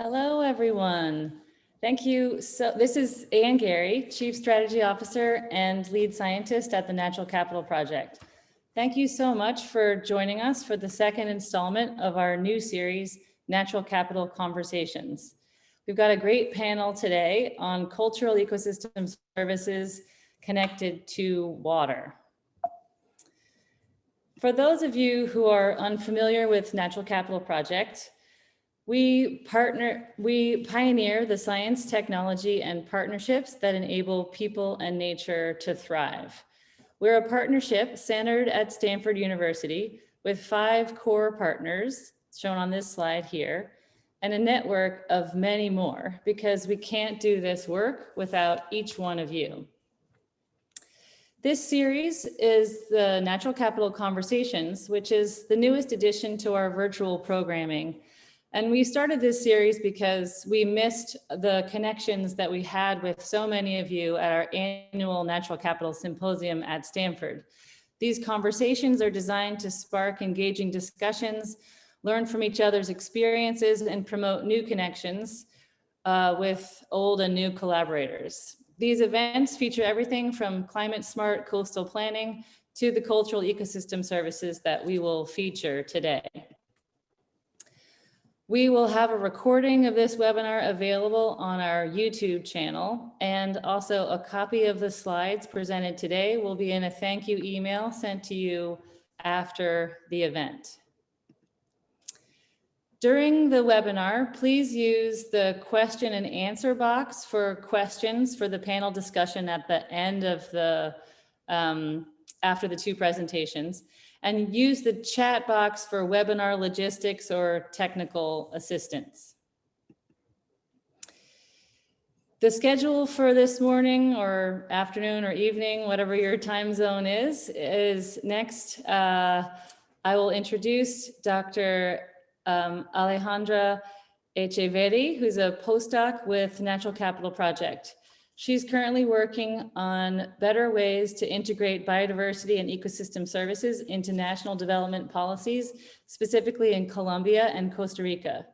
Hello, everyone. Thank you. So this is Anne Guerry, Chief Strategy Officer and Lead Scientist at the Natural Capital Project. Thank you so much for joining us for the second installment of our new series, Natural Capital Conversations. We've got a great panel today on cultural ecosystem services connected to water. For those of you who are unfamiliar with Natural Capital Project, we partner, we pioneer the science, technology, and partnerships that enable people and nature to thrive. We're a partnership centered at Stanford University with five core partners shown on this slide here, and a network of many more because we can't do this work without each one of you. This series is the Natural Capital Conversations, which is the newest addition to our virtual programming and we started this series because we missed the connections that we had with so many of you at our annual Natural Capital Symposium at Stanford. These conversations are designed to spark engaging discussions, learn from each other's experiences, and promote new connections uh, with old and new collaborators. These events feature everything from climate smart coastal planning to the cultural ecosystem services that we will feature today. We will have a recording of this webinar available on our YouTube channel and also a copy of the slides presented today will be in a thank you email sent to you after the event. During the webinar, please use the question and answer box for questions for the panel discussion at the end of the, um, after the two presentations and use the chat box for webinar logistics or technical assistance. The schedule for this morning or afternoon or evening, whatever your time zone is, is next. Uh, I will introduce Dr. Um, Alejandra Echeverri, who's a postdoc with Natural Capital Project. She's currently working on better ways to integrate biodiversity and ecosystem services into national development policies, specifically in Colombia and Costa Rica.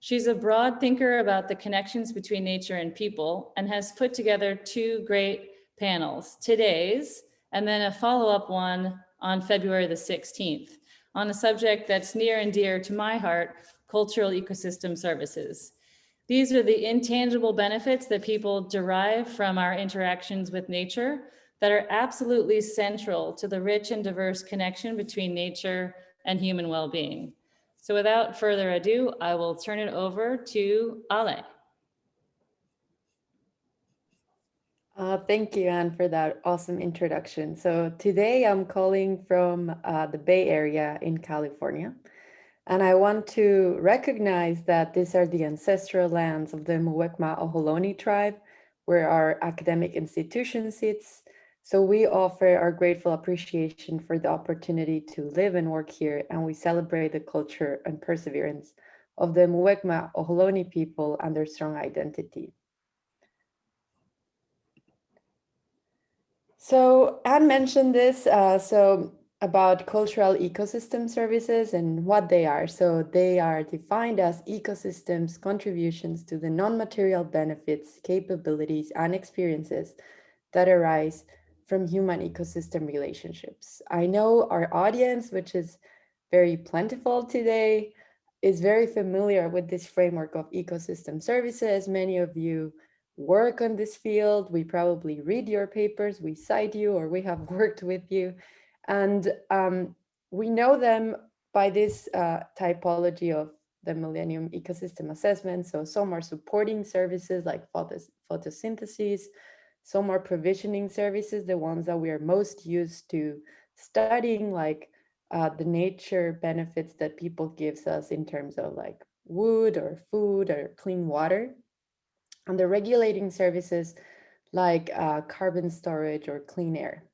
She's a broad thinker about the connections between nature and people and has put together two great panels, today's and then a follow-up one on February the 16th on a subject that's near and dear to my heart, cultural ecosystem services. These are the intangible benefits that people derive from our interactions with nature that are absolutely central to the rich and diverse connection between nature and human well-being. So without further ado, I will turn it over to Ale. Uh, thank you, Anne, for that awesome introduction. So today I'm calling from uh, the Bay Area in California. And I want to recognize that these are the ancestral lands of the Muwekma Ohlone tribe, where our academic institution sits. So we offer our grateful appreciation for the opportunity to live and work here, and we celebrate the culture and perseverance of the Muwekma Ohlone people and their strong identity. So Anne mentioned this, uh, so about cultural ecosystem services and what they are. So they are defined as ecosystems contributions to the non-material benefits, capabilities, and experiences that arise from human ecosystem relationships. I know our audience, which is very plentiful today, is very familiar with this framework of ecosystem services. Many of you work on this field. We probably read your papers, we cite you, or we have worked with you. And um, we know them by this uh, typology of the Millennium Ecosystem Assessment. So some are supporting services like photos photosynthesis, some are provisioning services, the ones that we are most used to studying, like uh, the nature benefits that people gives us in terms of like wood or food or clean water. And the regulating services like uh, carbon storage or clean air.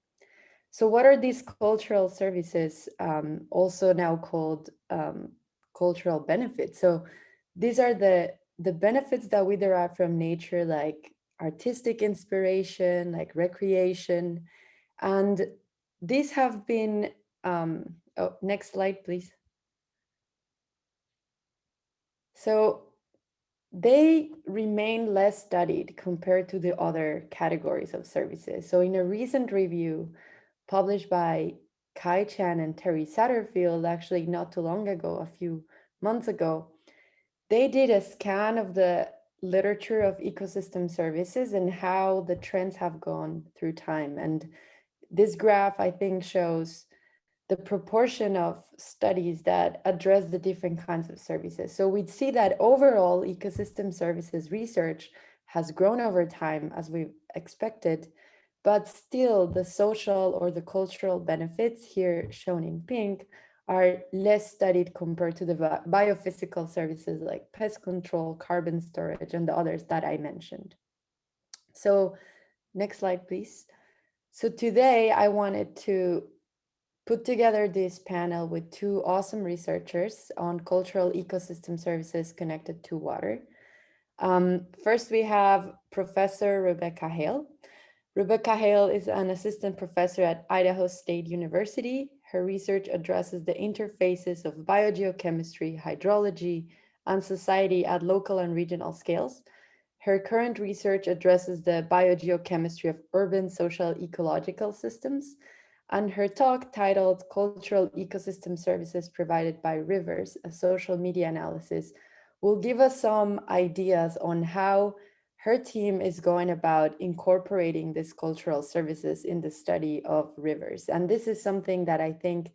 So what are these cultural services, um, also now called um, cultural benefits? So these are the, the benefits that we derive from nature, like artistic inspiration, like recreation. And these have been, um, oh, next slide, please. So they remain less studied compared to the other categories of services. So in a recent review published by Kai Chan and Terry Satterfield, actually not too long ago, a few months ago, they did a scan of the literature of ecosystem services and how the trends have gone through time. And this graph, I think, shows the proportion of studies that address the different kinds of services. So we'd see that overall ecosystem services research has grown over time as we expected, but still the social or the cultural benefits here shown in pink are less studied compared to the biophysical services like pest control, carbon storage, and the others that I mentioned. So next slide, please. So today I wanted to put together this panel with two awesome researchers on cultural ecosystem services connected to water. Um, first, we have Professor Rebecca Hale. Rebecca Hale is an assistant professor at Idaho State University. Her research addresses the interfaces of biogeochemistry, hydrology, and society at local and regional scales. Her current research addresses the biogeochemistry of urban social ecological systems, and her talk titled Cultural Ecosystem Services Provided by Rivers, a Social Media Analysis, will give us some ideas on how her team is going about incorporating these cultural services in the study of rivers. And this is something that I think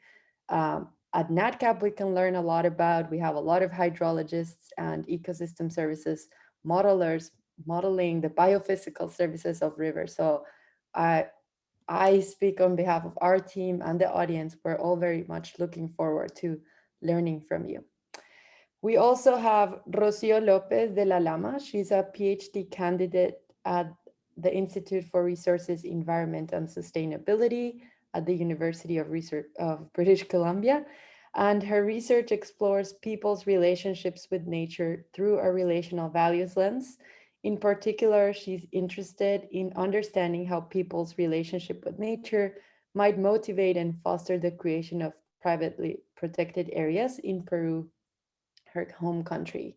um, at NatCap we can learn a lot about. We have a lot of hydrologists and ecosystem services modelers modeling the biophysical services of rivers. So I, I speak on behalf of our team and the audience. We're all very much looking forward to learning from you. We also have Rocio Lopez de la Lama. She's a PhD candidate at the Institute for Resources, Environment and Sustainability at the University of, Research of British Columbia. And her research explores people's relationships with nature through a relational values lens in particular, she's interested in understanding how people's relationship with nature might motivate and foster the creation of privately protected areas in Peru, her home country.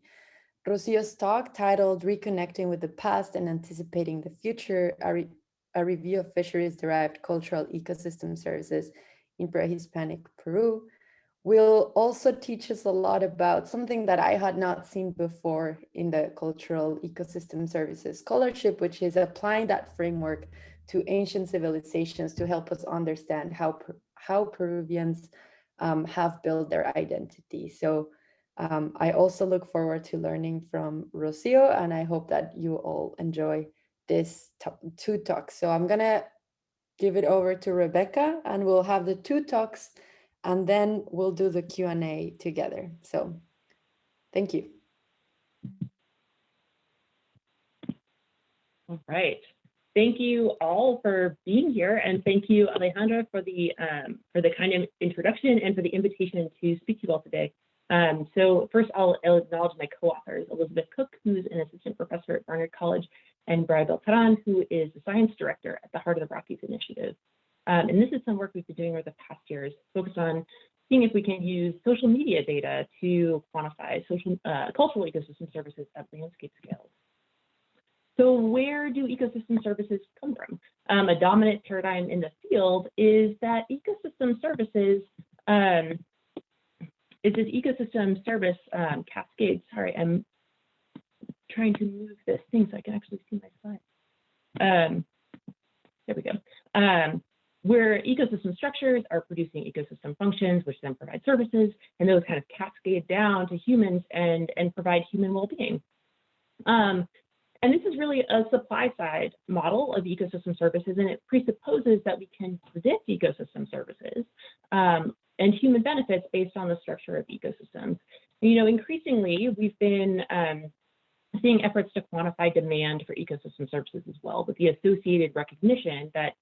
Rocio's talk titled Reconnecting with the Past and Anticipating the Future, a, re a review of fisheries-derived cultural ecosystem services in pre-Hispanic Peru, will also teach us a lot about something that I had not seen before in the Cultural Ecosystem Services Scholarship, which is applying that framework to ancient civilizations to help us understand how, how Peruvians um, have built their identity. So um, I also look forward to learning from Rocio, and I hope that you all enjoy this two talks. So I'm gonna give it over to Rebecca, and we'll have the two talks and then we'll do the Q&A together. So thank you. All right. Thank you all for being here, and thank you, Alejandra, for the um, for the kind of introduction and for the invitation to speak to you all today. Um, so first, I'll, I'll acknowledge my co-authors, Elizabeth Cook, who's an assistant professor at Barnard College, and Brian Beltran, who is the science director at the Heart of the Rockies Initiative. Um, and this is some work we've been doing over the past years, focused on seeing if we can use social media data to quantify social uh, cultural ecosystem services at landscape scales. So where do ecosystem services come from? Um, a dominant paradigm in the field is that ecosystem services um, is this ecosystem service um, cascade. Sorry, I'm trying to move this thing so I can actually see my slides. Um, there we go. Um, where ecosystem structures are producing ecosystem functions, which then provide services, and those kind of cascade down to humans and, and provide human well-being. Um, and this is really a supply side model of ecosystem services, and it presupposes that we can predict ecosystem services um, and human benefits based on the structure of ecosystems. You know, increasingly, we've been um, seeing efforts to quantify demand for ecosystem services as well, with the associated recognition that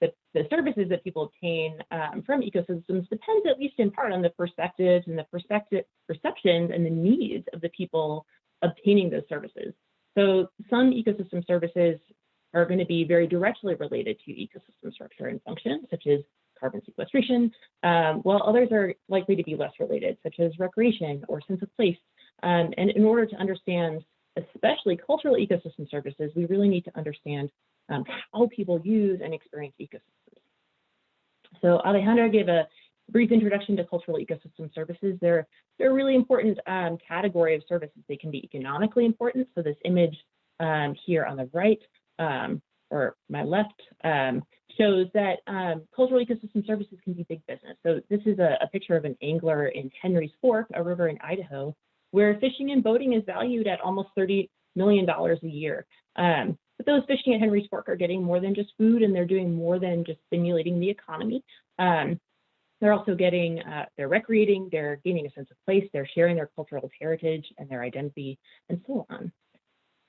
the, the services that people obtain um, from ecosystems depends at least in part on the perspectives and the perspective perceptions and the needs of the people obtaining those services. So some ecosystem services are going to be very directly related to ecosystem structure and function, such as carbon sequestration, um, while others are likely to be less related, such as recreation or sense of place. Um, and in order to understand especially cultural ecosystem services, we really need to understand um, how people use and experience ecosystems. So Alejandra gave a brief introduction to cultural ecosystem services. They're, they're a really important um, category of services. They can be economically important. So this image um, here on the right um, or my left um, shows that um, cultural ecosystem services can be big business. So this is a, a, picture of an angler in Henry's Fork, a river in Idaho, where fishing and boating is valued at almost $30 million a year. Um, but those fishing at Henry's Fork are getting more than just food and they're doing more than just stimulating the economy. Um, they're also getting, uh, they're recreating, they're gaining a sense of place, they're sharing their cultural heritage and their identity and so on.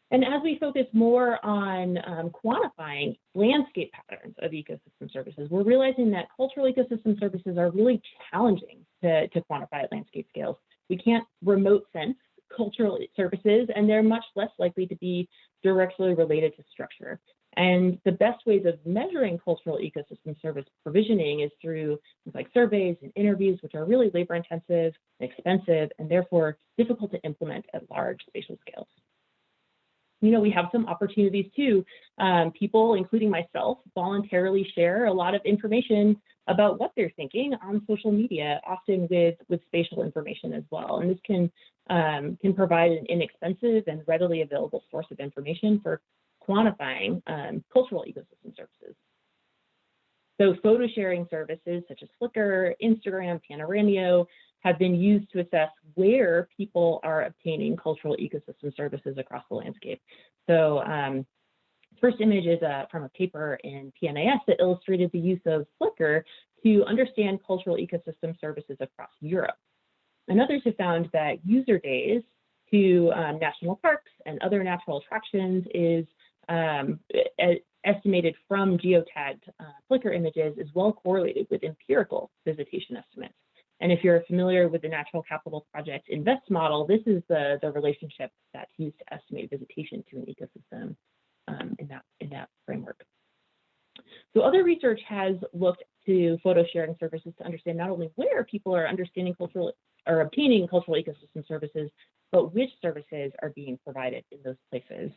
And as we focus more on um, quantifying landscape patterns of ecosystem services, we're realizing that cultural ecosystem services are really challenging to, to quantify at landscape scales. We can't remote sense cultural services, and they're much less likely to be directly related to structure. And the best ways of measuring cultural ecosystem service provisioning is through things like surveys and interviews, which are really labor intensive and expensive, and therefore difficult to implement at large spatial scales you know, we have some opportunities too. Um, people, including myself, voluntarily share a lot of information about what they're thinking on social media, often with, with spatial information as well. And this can, um, can provide an inexpensive and readily available source of information for quantifying um, cultural ecosystem services. So photo sharing services such as Flickr, Instagram, Panoramio, have been used to assess where people are obtaining cultural ecosystem services across the landscape. So um, first image is uh, from a paper in PNAS that illustrated the use of Flickr to understand cultural ecosystem services across Europe. And others have found that user days to um, national parks and other natural attractions is um, estimated from geotagged uh, Flickr images is well correlated with empirical visitation estimates. And if you're familiar with the Natural Capital Project InVEST model, this is the, the relationship that's used to estimate visitation to an ecosystem um, in, that, in that framework. So other research has looked to photo sharing services to understand not only where people are understanding cultural or obtaining cultural ecosystem services, but which services are being provided in those places.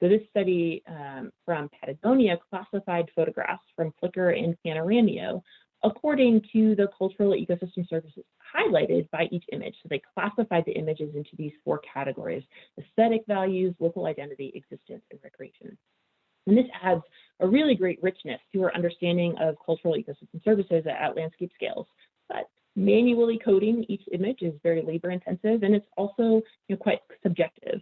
So this study um, from Patagonia classified photographs from Flickr and Panoramio according to the cultural ecosystem services highlighted by each image. So they classified the images into these four categories, aesthetic values, local identity, existence, and recreation. And this adds a really great richness to our understanding of cultural ecosystem services at, at landscape scales. But manually coding each image is very labor intensive and it's also you know, quite subjective.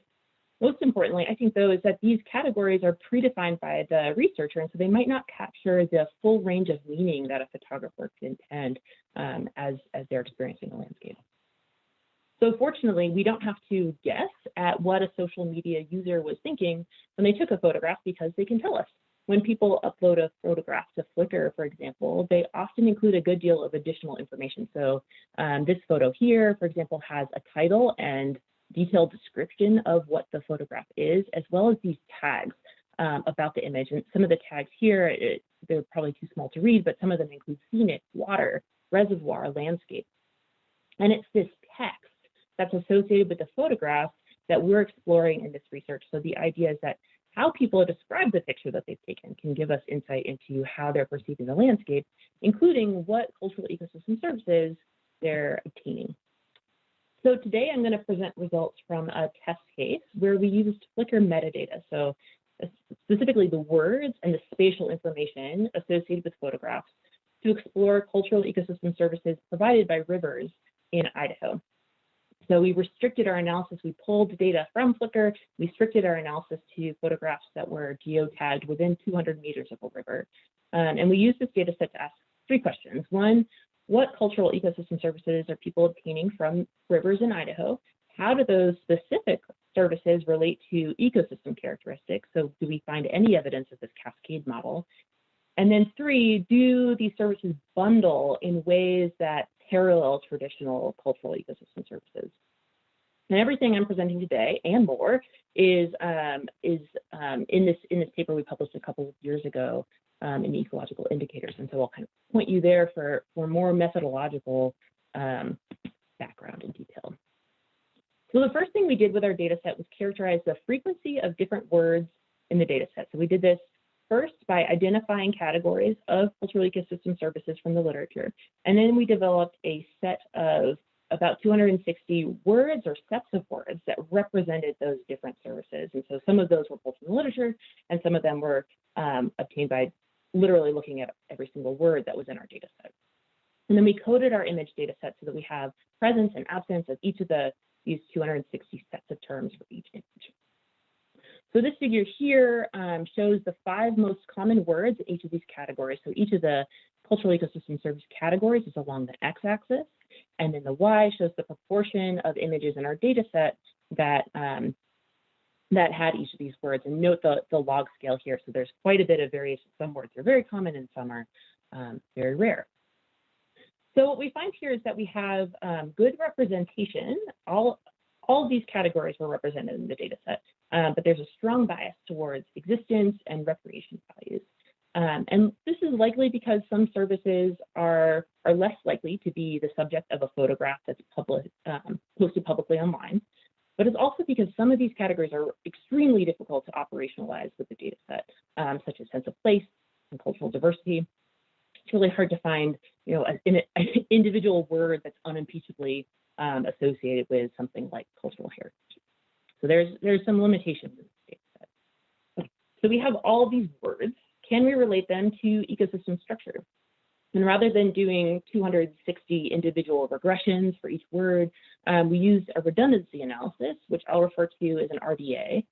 Most importantly, I think though, is that these categories are predefined by the researcher, and so they might not capture the full range of meaning that a photographer can intend um, as, as they're experiencing the landscape. So fortunately, we don't have to guess at what a social media user was thinking when they took a photograph because they can tell us. When people upload a photograph to Flickr, for example, they often include a good deal of additional information. So um, this photo here, for example, has a title and detailed description of what the photograph is, as well as these tags um, about the image. And some of the tags here, it, they're probably too small to read, but some of them include scenic, water, reservoir, landscape. And it's this text that's associated with the photograph that we're exploring in this research. So the idea is that how people describe the picture that they've taken can give us insight into how they're perceiving the landscape, including what cultural ecosystem services they're obtaining. So today I'm going to present results from a test case where we used Flickr metadata. So uh, specifically the words and the spatial information associated with photographs to explore cultural ecosystem services provided by rivers in Idaho. So we restricted our analysis, we pulled data from Flickr, we restricted our analysis to photographs that were geotagged within 200 meters of a river. Um, and we used this data set to ask three questions. One, what cultural ecosystem services are people obtaining from rivers in Idaho? How do those specific services relate to ecosystem characteristics? So do we find any evidence of this cascade model? And then three, do these services bundle in ways that parallel traditional cultural ecosystem services? And everything I'm presenting today and more is um, is um, in this in this paper we published a couple of years ago um, in ecological indicators. And so I'll kind of point you there for, for more methodological um, background and detail. So the first thing we did with our data set was characterize the frequency of different words in the data set. So we did this first by identifying categories of cultural ecosystem services from the literature. And then we developed a set of about 260 words or sets of words that represented those different services. And so some of those were pulled from the literature and some of them were um, obtained by literally looking at every single word that was in our data set. And then we coded our image data set so that we have presence and absence of each of the these 260 sets of terms for each image. So this figure here um, shows the five most common words in each of these categories. So each of the cultural ecosystem service categories is along the x-axis, and then the y shows the proportion of images in our data set that um, that had each of these words. And note the, the log scale here. So there's quite a bit of variation. Some words are very common and some are um, very rare. So what we find here is that we have um, good representation. All, all of these categories were represented in the data set, um, but there's a strong bias towards existence and recreation values. Um, and this is likely because some services are, are less likely to be the subject of a photograph that's public, um, posted publicly online. But it's also because some of these categories are extremely difficult to operationalize with the data set, um, such as sense of place and cultural diversity. It's really hard to find, you know, an, an individual word that's unimpeachably um, associated with something like cultural heritage. So there's there's some limitations in the data set. So we have all these words. Can we relate them to ecosystem structure? And rather than doing 260 individual regressions for each word, um, we used a redundancy analysis, which I'll refer to as an RDA.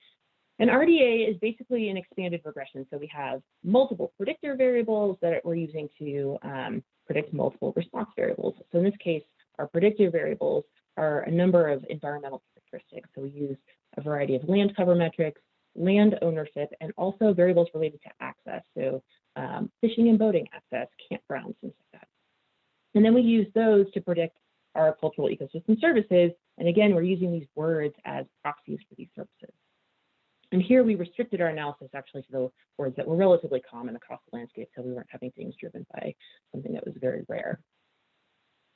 An RDA is basically an expanded regression. So we have multiple predictor variables that we're using to um, predict multiple response variables. So in this case, our predictor variables are a number of environmental characteristics. So we use a variety of land cover metrics, land ownership, and also variables related to access. So um, fishing and boating access, campgrounds, things like that. And then we use those to predict our cultural ecosystem services. And again, we're using these words as proxies for these services. And here we restricted our analysis actually to the words that were relatively common across the landscape, so we weren't having things driven by something that was very rare.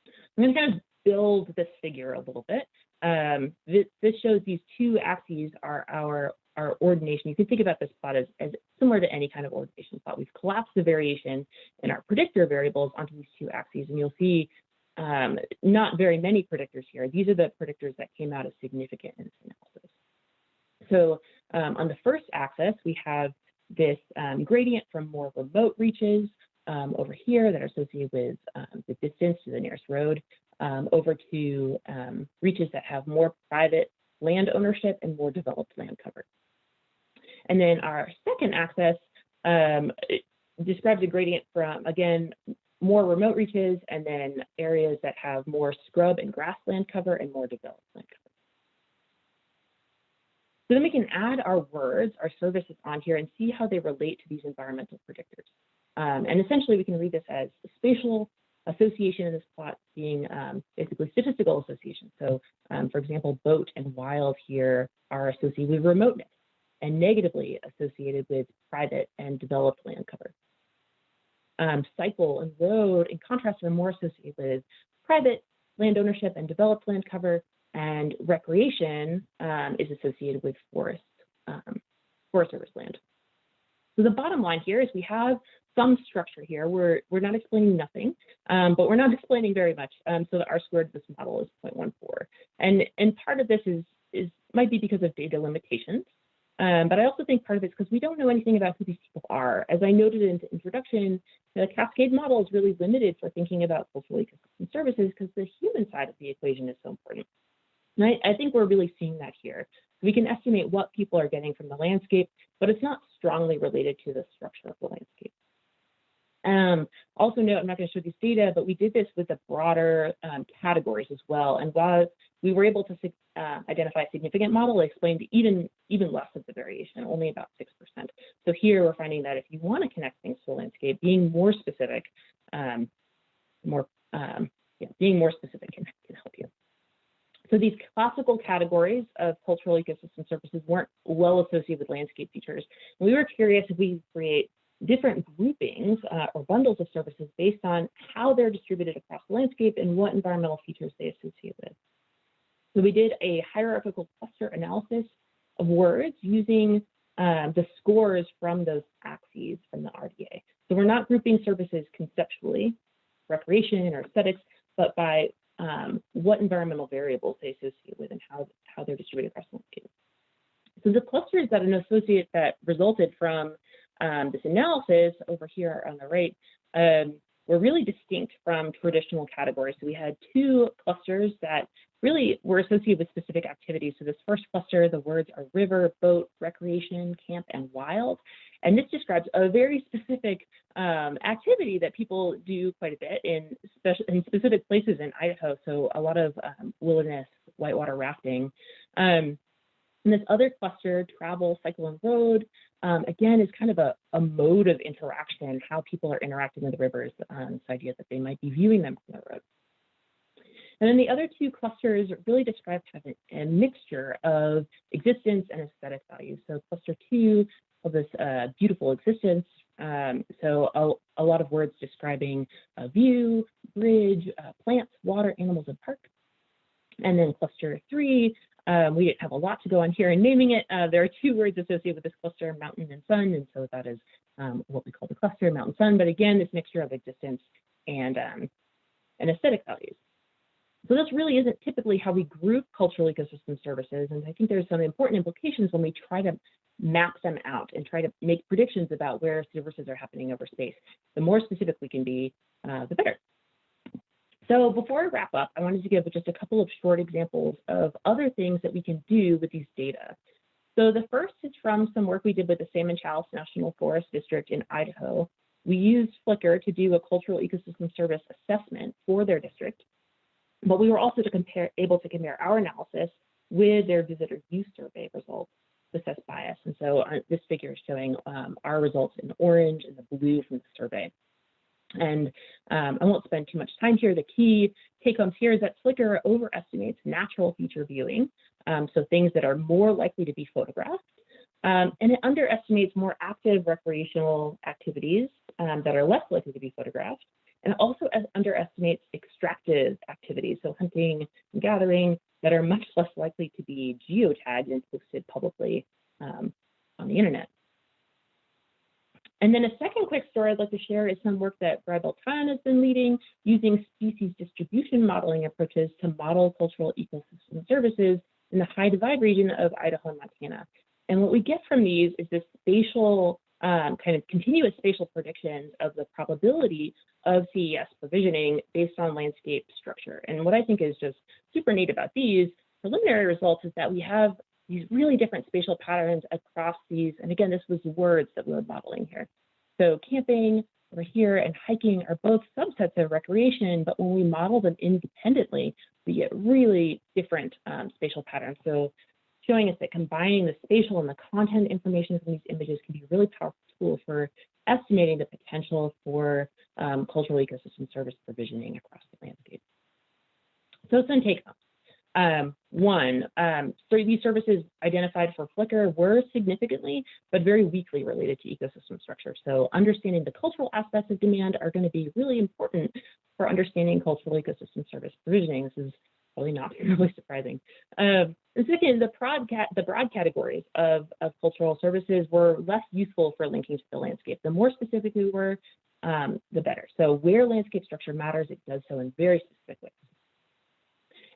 I'm going to kind of build this figure a little bit. Um, this, this shows these two axes are our our ordination, you can think about this plot as, as similar to any kind of ordination plot. We've collapsed the variation in our predictor variables onto these two axes, and you'll see um, not very many predictors here. These are the predictors that came out as significant in this analysis. So um, on the first axis, we have this um, gradient from more remote reaches um, over here that are associated with um, the distance to the nearest road um, over to reaches that have more private land ownership and more developed land cover. And then our second axis um, describes a gradient from, again, more remote reaches and then areas that have more scrub and grassland cover and more developed land cover. So then we can add our words, our services on here and see how they relate to these environmental predictors. Um, and essentially we can read this as spatial association in this plot being um, basically statistical association. So um, for example, boat and wild here are associated with remoteness and negatively associated with private and developed land cover. Um, cycle and road, in contrast, are more associated with private land ownership and developed land cover, and recreation um, is associated with forest, um, forest service land. So the bottom line here is we have some structure here. We're, we're not explaining nothing, um, but we're not explaining very much. Um, so the R squared of this model is 0.14. And, and part of this is, is might be because of data limitations. Um, but I also think part of it's because we don't know anything about who these people are. As I noted in the introduction, the Cascade model is really limited for thinking about social ecosystem services because the human side of the equation is so important. And I, I think we're really seeing that here. We can estimate what people are getting from the landscape, but it's not strongly related to the structure of the landscape. Um, also note, I'm not going to show these data, but we did this with the broader um, categories as well. And while we were able to uh, identify a significant model, it explained even, even less of the variation, only about 6%. So here we're finding that if you want to connect things to the landscape, being more specific, um, more, um, yeah, being more specific can, can help you. So these classical categories of cultural ecosystem services weren't well associated with landscape features. We were curious if we create different groupings uh, or bundles of services based on how they're distributed across the landscape and what environmental features they associate with. So we did a hierarchical cluster analysis of words using um, the scores from those axes from the RDA. So we're not grouping services conceptually, recreation or aesthetics, but by um, what environmental variables they associate with and how, how they're distributed across the landscape. So the clusters that an associate that resulted from um, this analysis over here on the right um, were really distinct from traditional categories. So we had two clusters that really were associated with specific activities. So this first cluster, the words are river, boat, recreation, camp, and wild. And this describes a very specific um, activity that people do quite a bit in, in specific places in Idaho. So a lot of um, wilderness, whitewater rafting. Um, and this other cluster, travel, cycle, and road, um, again, is kind of a, a, mode of interaction, how people are interacting with the rivers, um, this idea that they might be viewing them from the road. And then the other two clusters really describe kind of a, a mixture of existence and aesthetic values. So cluster two of this uh, beautiful existence. Um, so a, a, lot of words describing a view, bridge, uh, plants, water, animals, and park. And then cluster three, um, we have a lot to go on here in naming it. Uh, there are two words associated with this cluster, mountain and sun, and so that is um, what we call the cluster, mountain sun. But again, this mixture of existence and, um, and aesthetic values. So this really isn't typically how we group cultural ecosystem services, and I think there's some important implications when we try to map them out and try to make predictions about where services are happening over space. The more specific we can be, uh, the better. So before I wrap up, I wanted to give just a couple of short examples of other things that we can do with these data. So the first is from some work we did with the Salmon Challis National Forest District in Idaho. We used Flickr to do a cultural ecosystem service assessment for their district, but we were also to compare, able to compare our analysis with their visitor use survey results to assess bias. And so uh, this figure is showing um, our results in orange and the blue from the survey. And um, I won't spend too much time here. The key take homes here is that Flickr overestimates natural feature viewing, um, so things that are more likely to be photographed. Um, and it underestimates more active recreational activities um, that are less likely to be photographed. And it also underestimates extractive activities, so hunting and gathering, that are much less likely to be geotagged and posted publicly um, on the internet. And then a second quick story I'd like to share is some work that Brad Beltran has been leading using species distribution modeling approaches to model cultural ecosystem services in the high divide region of Idaho and Montana. And what we get from these is this spatial um, kind of continuous spatial predictions of the probability of CES provisioning based on landscape structure. And what I think is just super neat about these preliminary results is that we have these really different spatial patterns across these. And again, this was words that we were modeling here. So camping over here and hiking are both subsets of recreation, but when we model them independently, we get really different um, spatial patterns. So showing us that combining the spatial and the content information from these images can be a really powerful tool for estimating the potential for um, cultural ecosystem service provisioning across the landscape. So some take homes. Um, one, um, so these services identified for Flickr were significantly, but very weakly related to ecosystem structure. So understanding the cultural aspects of demand are going to be really important for understanding cultural ecosystem service provisioning. This is probably not really surprising. Um, and second, the broad, the broad categories of, of cultural services were less useful for linking to the landscape. The more specific we were, um, the better. So where landscape structure matters, it does so in very specific ways.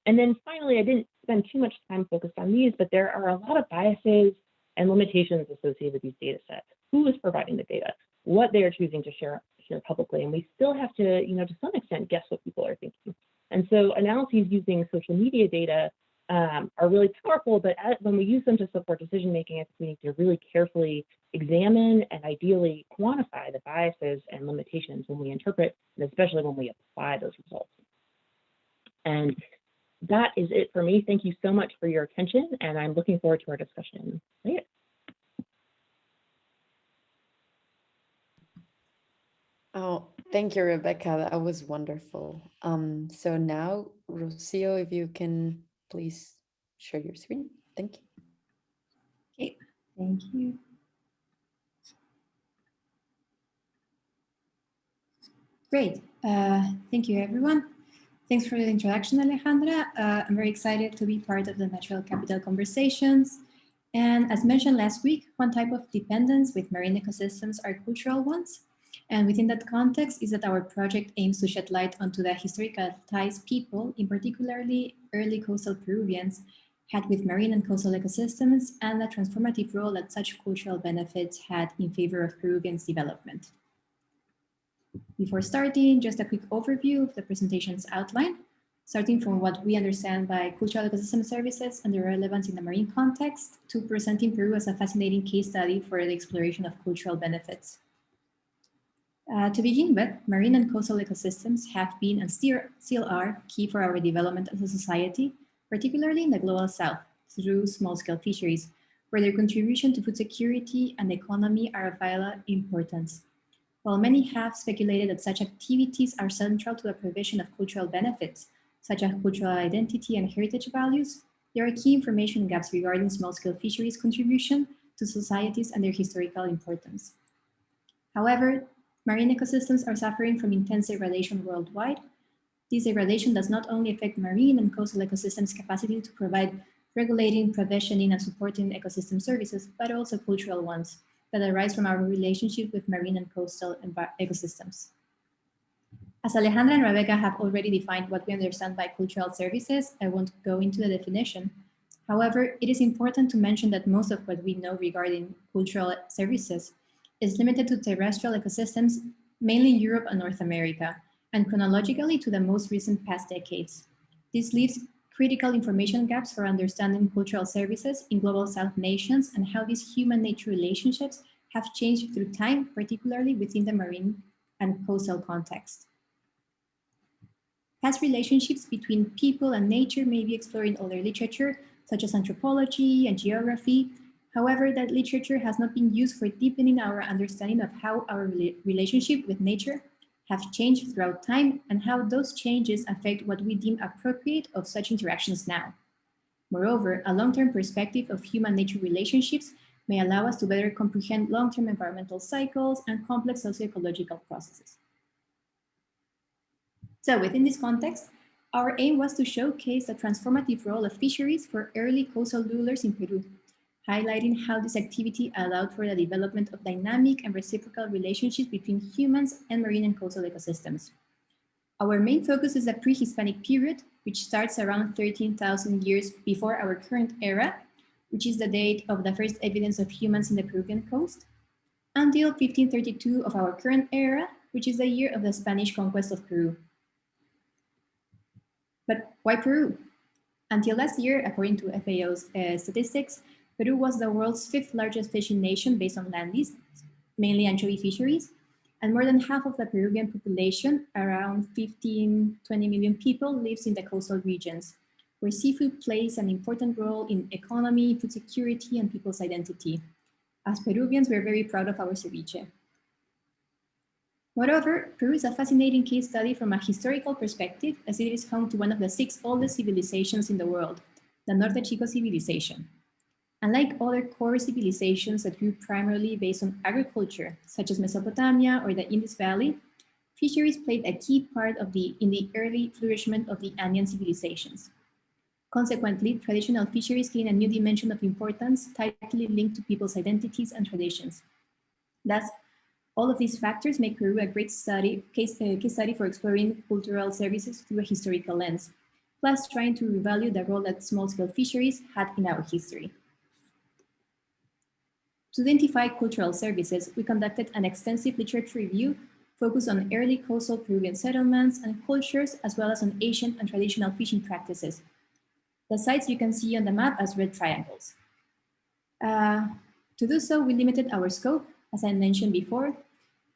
And then finally, I didn't spend too much time focused on these, but there are a lot of biases and limitations associated with these data sets. Who is providing the data? What they are choosing to share, share publicly? And we still have to, you know, to some extent, guess what people are thinking. And so analyses using social media data um, are really powerful, but when we use them to support decision making, I think we need to really carefully examine and ideally quantify the biases and limitations when we interpret, and especially when we apply those results. And that is it for me. Thank you so much for your attention, and I'm looking forward to our discussion later. Oh, thank you, Rebecca. That was wonderful. Um, so now, Rocio, if you can please share your screen. Thank you. Okay, thank you. Great. Uh, thank you, everyone. Thanks for the introduction, Alejandra. Uh, I'm very excited to be part of the Natural Capital Conversations. And as mentioned last week, one type of dependence with marine ecosystems are cultural ones. And within that context is that our project aims to shed light onto the historical ties people, in particularly early coastal Peruvians, had with marine and coastal ecosystems and the transformative role that such cultural benefits had in favor of Peruvians' development. Before starting, just a quick overview of the presentation's outline, starting from what we understand by cultural ecosystem services and their relevance in the marine context to presenting Peru as a fascinating case study for the exploration of cultural benefits. Uh, to begin with, marine and coastal ecosystems have been and still, still are key for our development as a society, particularly in the global south, through small-scale fisheries, where their contribution to food security and economy are of vital importance. While many have speculated that such activities are central to the provision of cultural benefits, such as cultural identity and heritage values, there are key information gaps regarding small-scale fisheries contribution to societies and their historical importance. However, marine ecosystems are suffering from intense degradation worldwide. This degradation does not only affect marine and coastal ecosystems' capacity to provide regulating, provisioning, and supporting ecosystem services, but also cultural ones that arise from our relationship with marine and coastal ecosystems. As Alejandra and Rebecca have already defined what we understand by cultural services, I won't go into the definition. However, it is important to mention that most of what we know regarding cultural services is limited to terrestrial ecosystems, mainly Europe and North America, and chronologically to the most recent past decades. This leaves critical information gaps for understanding cultural services in global South nations and how these human-nature relationships have changed through time, particularly within the marine and coastal context. Past relationships between people and nature may be explored in other literature, such as anthropology and geography. However, that literature has not been used for deepening our understanding of how our relationship with nature have changed throughout time and how those changes affect what we deem appropriate of such interactions now. Moreover, a long-term perspective of human-nature relationships may allow us to better comprehend long-term environmental cycles and complex socio-ecological processes. So within this context, our aim was to showcase the transformative role of fisheries for early coastal rulers in Peru, highlighting how this activity allowed for the development of dynamic and reciprocal relationships between humans and marine and coastal ecosystems. Our main focus is the pre-Hispanic period, which starts around 13,000 years before our current era, which is the date of the first evidence of humans in the Peruvian coast, until 1532 of our current era, which is the year of the Spanish conquest of Peru. But why Peru? Until last year, according to FAO's uh, statistics, Peru was the world's fifth largest fishing nation based on land use, mainly anchovy fisheries, and more than half of the Peruvian population, around 15, 20 million people, lives in the coastal regions, where seafood plays an important role in economy, food security, and people's identity. As Peruvians, we're very proud of our ceviche. Moreover, Peru is a fascinating case study from a historical perspective as it is home to one of the six oldest civilizations in the world, the Norte Chico civilization. Unlike other core civilizations that grew primarily based on agriculture, such as Mesopotamia or the Indus Valley, fisheries played a key part of the, in the early flourishment of the Andean civilizations. Consequently, traditional fisheries gain a new dimension of importance tightly linked to people's identities and traditions. Thus, all of these factors make Peru a great study, case, uh, case study for exploring cultural services through a historical lens, plus trying to revalue the role that small-scale fisheries had in our history. To identify cultural services, we conducted an extensive literature review focused on early coastal Peruvian settlements and cultures, as well as on ancient and traditional fishing practices. The sites you can see on the map as red triangles. Uh, to do so, we limited our scope, as I mentioned before,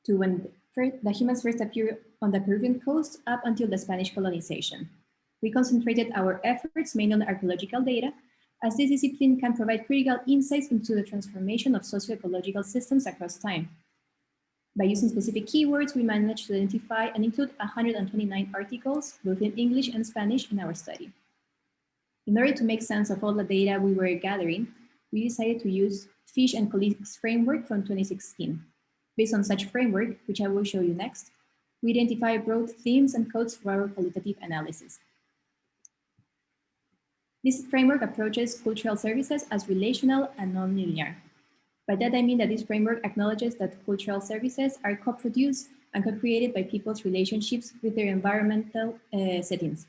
to when the humans first appeared on the Peruvian coast up until the Spanish colonization. We concentrated our efforts mainly on archaeological data, as this discipline can provide critical insights into the transformation of socio-ecological systems across time. By using specific keywords, we managed to identify and include 129 articles, both in English and Spanish, in our study. In order to make sense of all the data we were gathering, we decided to use Fish and Colleagues framework from 2016. Based on such framework, which I will show you next, we identify broad themes and codes for our qualitative analysis. This framework approaches cultural services as relational and non-linear. By that, I mean that this framework acknowledges that cultural services are co-produced and co-created by people's relationships with their environmental uh, settings.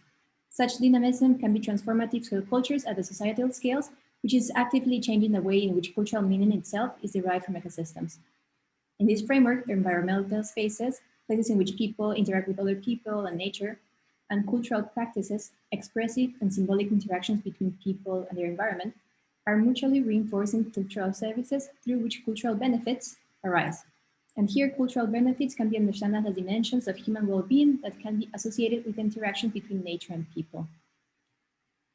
Such dynamism can be transformative to cultures at the societal scales, which is actively changing the way in which cultural meaning itself is derived from ecosystems. In this framework, environmental spaces, places in which people interact with other people and nature, and cultural practices, expressive and symbolic interactions between people and their environment, are mutually reinforcing cultural services through which cultural benefits arise. And here, cultural benefits can be understood as dimensions of human well-being that can be associated with interactions between nature and people.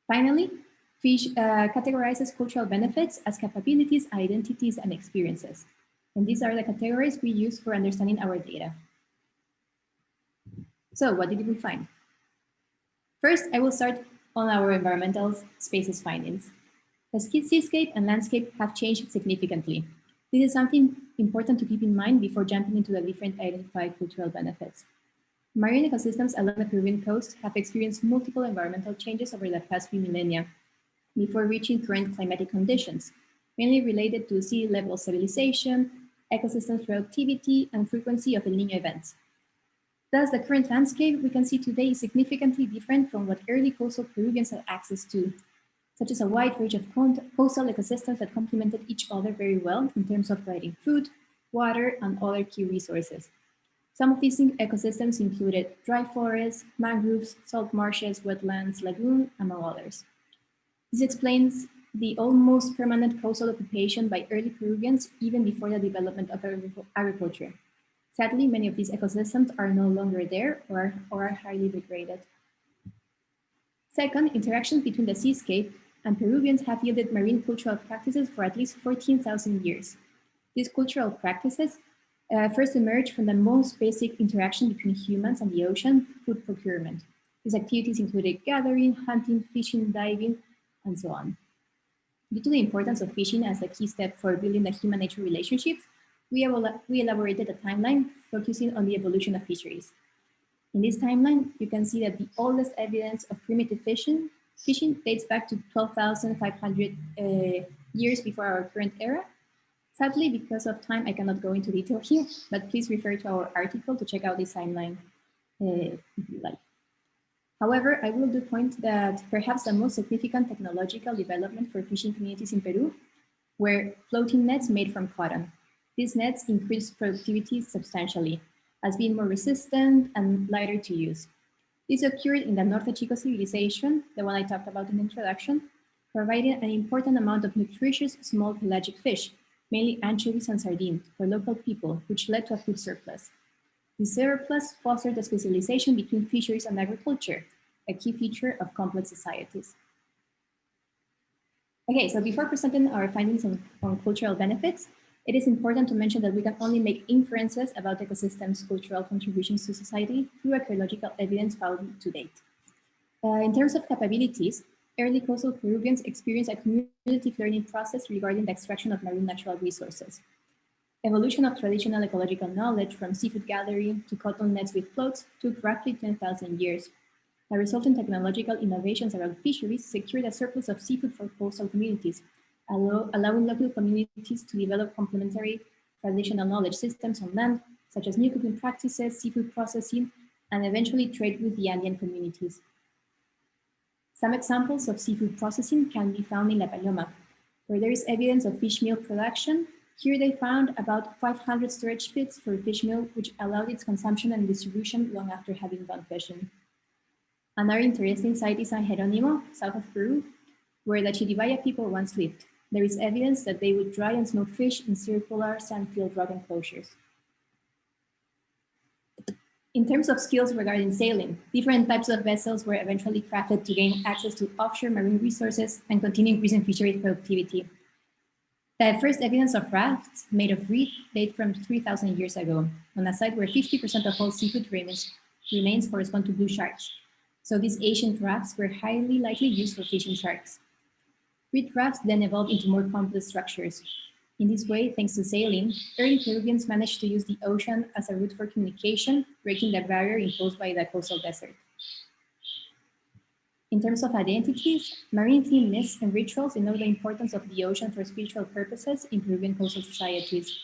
Finally, Fish uh, categorizes cultural benefits as capabilities, identities, and experiences. And these are the categories we use for understanding our data. So what did we find? First, I will start on our environmental spaces findings. The seascape and landscape have changed significantly. This is something important to keep in mind before jumping into the different identified cultural benefits. Marine ecosystems along the Peruvian coast have experienced multiple environmental changes over the past few millennia before reaching current climatic conditions, mainly related to sea level stabilization, ecosystem productivity, and frequency of El Niño events. Thus, the current landscape we can see today is significantly different from what early coastal Peruvians had access to, such as a wide range of coastal ecosystems that complemented each other very well in terms of providing food, water, and other key resources. Some of these ecosystems included dry forests, mangroves, salt marshes, wetlands, lagoon, among others. This explains the almost permanent coastal occupation by early Peruvians even before the development of agriculture. Sadly, many of these ecosystems are no longer there or, or are highly degraded. Second, interactions between the seascape and Peruvians have yielded marine cultural practices for at least 14,000 years. These cultural practices uh, first emerged from the most basic interaction between humans and the ocean, food procurement. These activities included gathering, hunting, fishing, diving, and so on. Due to the importance of fishing as a key step for building the human-nature relationships, we, we elaborated a timeline focusing on the evolution of fisheries. In this timeline, you can see that the oldest evidence of primitive fishing, fishing dates back to 12,500 uh, years before our current era. Sadly, because of time, I cannot go into detail here, but please refer to our article to check out this timeline uh, if you like. However, I will do point that perhaps the most significant technological development for fishing communities in Peru were floating nets made from cotton. These nets increased productivity substantially, as being more resistant and lighter to use. This occurred in the Norte Chico civilization, the one I talked about in the introduction, providing an important amount of nutritious small pelagic fish, mainly anchovies and sardines, for local people, which led to a food surplus. The surplus fostered the specialization between fisheries and agriculture, a key feature of complex societies. Okay, so before presenting our findings on, on cultural benefits, it is important to mention that we can only make inferences about ecosystems' cultural contributions to society through archaeological evidence found to date. Uh, in terms of capabilities, early coastal Peruvians experienced a cumulative learning process regarding the extraction of marine natural resources. Evolution of traditional ecological knowledge from seafood gathering to cotton nets with floats took roughly 10,000 years. The resulting technological innovations around fisheries secured a surplus of seafood for coastal communities, allow, allowing local communities to develop complementary traditional knowledge systems on land, such as new cooking practices, seafood processing, and eventually trade with the Andean communities. Some examples of seafood processing can be found in La Paloma, where there is evidence of fish meal production here they found about 500 storage pits for fish meal, which allowed its consumption and distribution long after having done fishing. Another interesting site is San Jeronimo, south of Peru, where the Chiribaya people once lived. There is evidence that they would dry and smoke fish in circular sand-filled rock enclosures. In terms of skills regarding sailing, different types of vessels were eventually crafted to gain access to offshore marine resources and continue increasing fishery productivity. The first evidence of rafts made of reed date from 3,000 years ago, on a site where 50% of all seafood remains, remains correspond to blue sharks. So these ancient rafts were highly likely used for fishing sharks. Reed rafts then evolved into more complex structures. In this way, thanks to sailing, early Peruvians managed to use the ocean as a route for communication, breaking the barrier imposed by the coastal desert. In terms of identities, marine themed myths and rituals denote the importance of the ocean for spiritual purposes in Peruvian coastal societies.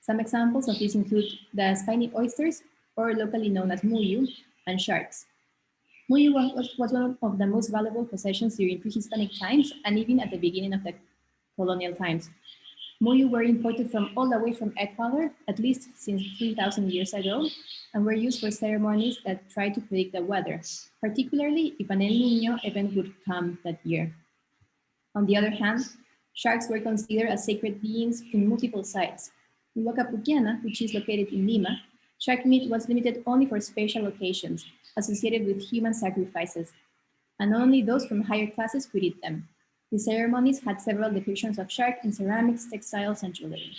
Some examples of these include the spiny oysters, or locally known as muyu, and sharks. Muyu was, was one of the most valuable possessions during pre-Hispanic times and even at the beginning of the colonial times. Muyu were imported from all the way from Ecuador, at least since 3,000 years ago, and were used for ceremonies that tried to predict the weather, particularly if an El Nino event would come that year. On the other hand, sharks were considered as sacred beings in multiple sites. In Huaca Pucllana, which is located in Lima, shark meat was limited only for special occasions associated with human sacrifices, and only those from higher classes could eat them. The ceremonies had several depictions of shark in ceramics, textiles, and jewelry.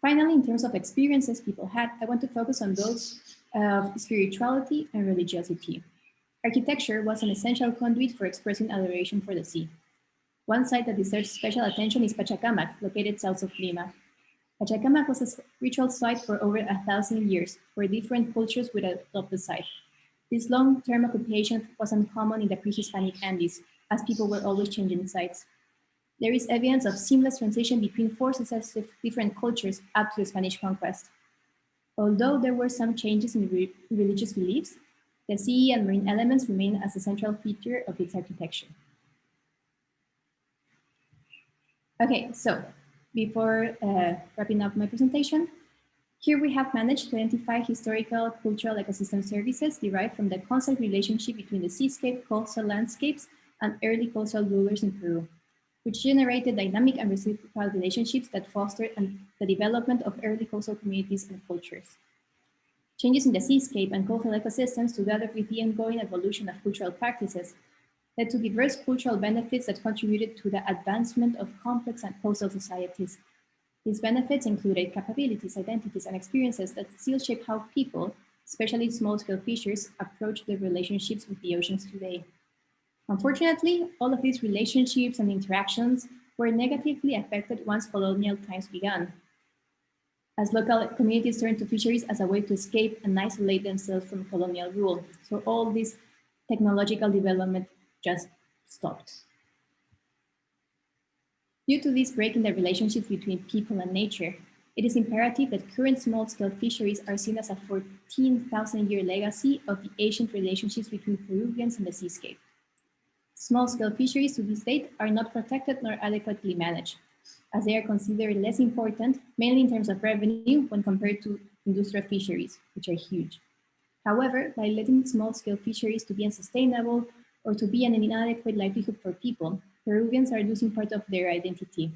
Finally, in terms of experiences people had, I want to focus on those of spirituality and religiosity. Architecture was an essential conduit for expressing adoration for the sea. One site that deserves special attention is Pachacamac, located south of Lima. Pachacamac was a ritual site for over a thousand years, where different cultures would adopt the site. This long-term occupation was uncommon in the pre-Hispanic Andes, as people were always changing sites. There is evidence of seamless transition between four successive different cultures up to the Spanish conquest. Although there were some changes in re religious beliefs, the sea and marine elements remain as a central feature of its architecture. Okay, so before uh, wrapping up my presentation, here we have managed to identify historical cultural ecosystem services derived from the constant relationship between the seascape, coastal landscapes, and early coastal rulers in Peru, which generated dynamic and reciprocal relationships that fostered the development of early coastal communities and cultures. Changes in the seascape and coastal ecosystems, together with the ongoing evolution of cultural practices, led to diverse cultural benefits that contributed to the advancement of complex and coastal societies. These benefits included capabilities, identities, and experiences that still shape how people, especially small-scale fishers, approach their relationships with the oceans today. Unfortunately, all of these relationships and interactions were negatively affected once colonial times began, as local communities turned to fisheries as a way to escape and isolate themselves from colonial rule. So all this technological development just stopped. Due to this break in the relationships between people and nature, it is imperative that current small-scale fisheries are seen as a 14,000-year legacy of the ancient relationships between Peruvians and the seascape. Small-scale fisheries to this date are not protected nor adequately managed, as they are considered less important, mainly in terms of revenue when compared to industrial fisheries, which are huge. However, by letting small-scale fisheries to be unsustainable or to be an inadequate livelihood for people, Peruvians are losing part of their identity.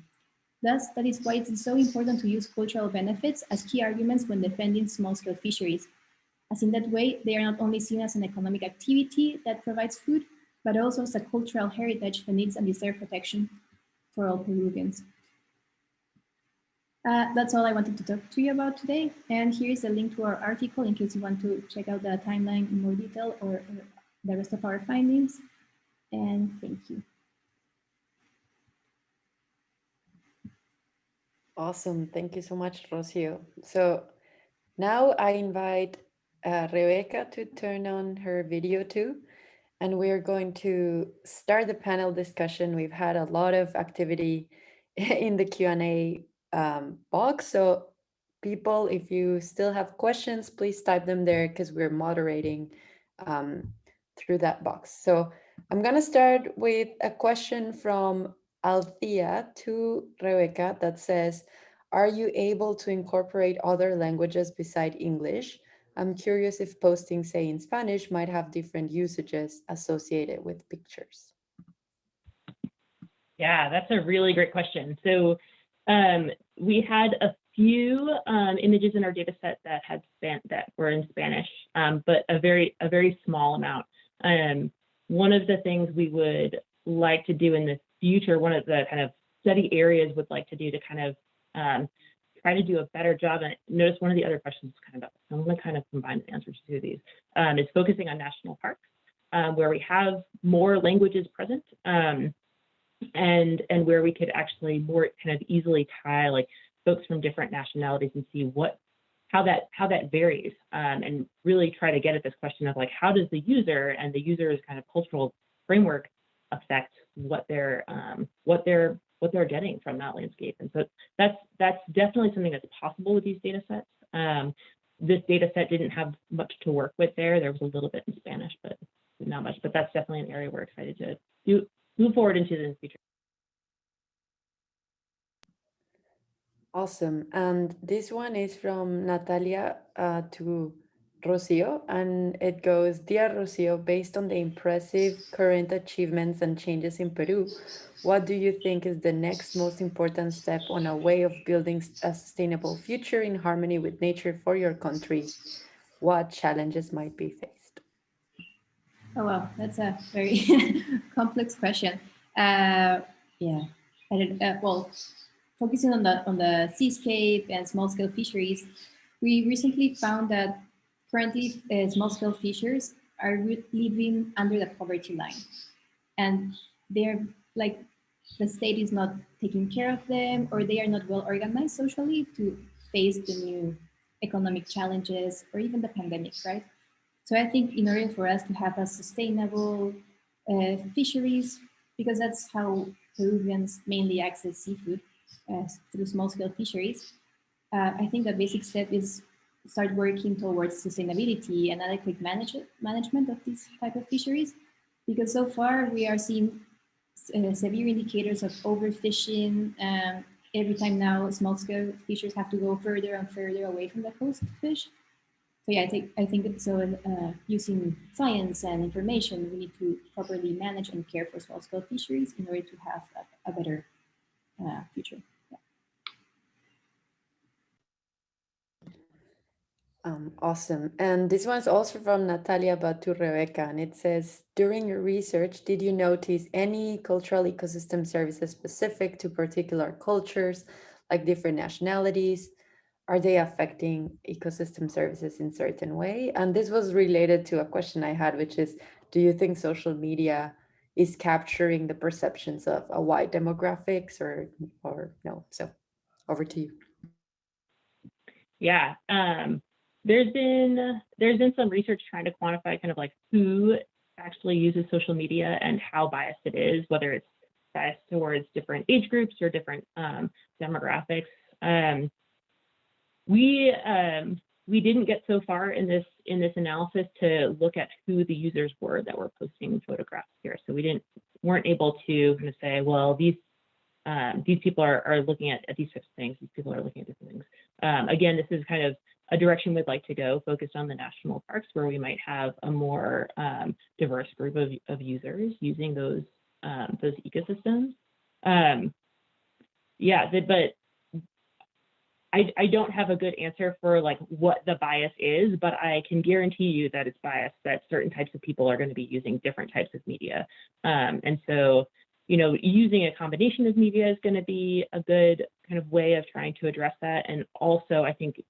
Thus, that is why it is so important to use cultural benefits as key arguments when defending small-scale fisheries, as in that way, they are not only seen as an economic activity that provides food, but also as a cultural heritage that needs and deserves protection for all Peruvians. Uh, that's all I wanted to talk to you about today. And here's a link to our article in case you want to check out the timeline in more detail or the rest of our findings. And thank you. Awesome. Thank you so much, Rocio. So now I invite uh, Rebecca to turn on her video too. And we're going to start the panel discussion. We've had a lot of activity in the Q&A um, box. So people, if you still have questions, please type them there because we're moderating um, through that box. So I'm going to start with a question from Althea to Rebecca that says, are you able to incorporate other languages beside English? I'm curious if posting, say, in Spanish might have different usages associated with pictures. Yeah, that's a really great question. So um, we had a few um, images in our data set that had span that were in Spanish, um, but a very a very small amount. Um, one of the things we would like to do in the future, one of the kind of study areas would like to do to kind of um, try to do a better job. And notice one of the other questions kind of, I'm going to kind of combine the answers to these, um, is focusing on national parks, um, where we have more languages present. Um, and and where we could actually more kind of easily tie like folks from different nationalities and see what how that how that varies um, and really try to get at this question of like how does the user and the user's kind of cultural framework affect what they're um, what they're what they're getting from that landscape? And so that's that's definitely something that's possible with these data sets. Um, this data set didn't have much to work with there. There was a little bit in spanish but not much but that's definitely an area we're excited to do move forward into in the future Awesome. And this one is from Natalia uh, to Rocio, and it goes, Dear Rocio, based on the impressive current achievements and changes in Peru, what do you think is the next most important step on a way of building a sustainable future in harmony with nature for your country? What challenges might be faced? Oh, wow, that's a very complex question. Uh, yeah, I don't, uh, well, focusing on the on the seascape and small-scale fisheries, we recently found that currently uh, small-scale fishers are living under the poverty line, and they're like the state is not taking care of them, or they are not well organized socially to face the new economic challenges or even the pandemic, right? So I think in order for us to have a sustainable uh, fisheries, because that's how Peruvians mainly access seafood, uh, through small-scale fisheries, uh, I think the basic step is start working towards sustainability and adequate manage management of these type of fisheries, because so far we are seeing uh, severe indicators of overfishing. Um, every time now, small-scale fishers have to go further and further away from the coast to fish. So yeah, I think I think so. Uh, using science and information, we need to properly manage and care for small-scale fisheries in order to have a, a better uh, future. Um, awesome. And this one's also from Natalia, Rebecca. And it says, during your research, did you notice any cultural ecosystem services specific to particular cultures, like different nationalities? Are they affecting ecosystem services in certain way? And this was related to a question I had, which is, do you think social media is capturing the perceptions of a wide demographics or, or no? So over to you. Yeah, um, there's been there's been some research trying to quantify kind of like who actually uses social media and how biased it is, whether it's biased towards different age groups or different um, demographics. Um, we um, we didn't get so far in this in this analysis to look at who the users were that were posting photographs here. So we didn't weren't able to kind of say, well, these um, these people are, are looking at, at these types of things. These people are looking at different things. Um, again, this is kind of a direction we'd like to go, focused on the national parks, where we might have a more um, diverse group of, of users using those um, those ecosystems. Um, yeah, but I, I don't have a good answer for like what the bias is, but I can guarantee you that it's biased that certain types of people are going to be using different types of media. Um, and so, you know, using a combination of media is going to be a good kind of way of trying to address that. And also, I think